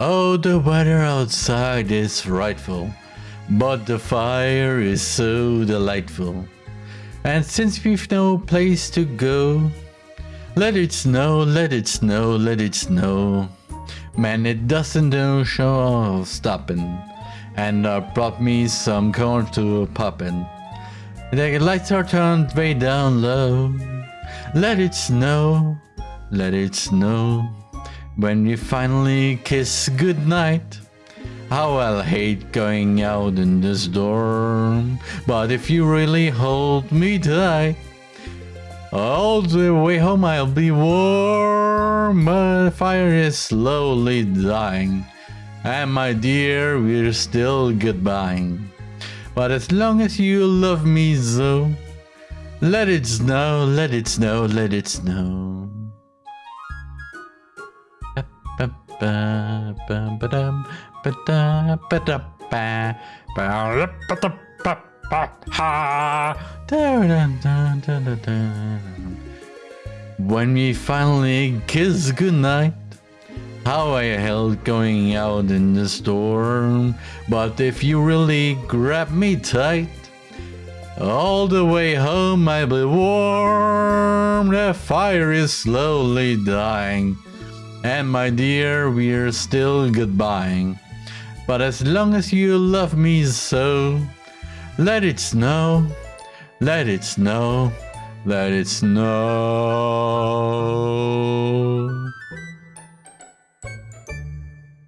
Oh, the weather outside is frightful, but the fire is so delightful. And since we've no place to go, let it snow, let it snow, let it snow. Man, it doesn't no show stopping. And I brought me some corn to poppin'. The lights are turned way down low. Let it snow, let it snow. When we finally kiss goodnight. How I'll hate going out in the storm. But if you really hold me tight, all the way home I'll be warm. My fire is slowly dying. And my dear, we're still goodbye. But as long as you love me so, let it snow, let it snow, let it snow. When we finally kiss goodnight, how I held going out in the storm. But if you really grab me tight, all the way home I'll be warm. The fire is slowly dying. And my dear, we're still goodbying. But as long as you love me so, let it snow, let it snow, let it snow.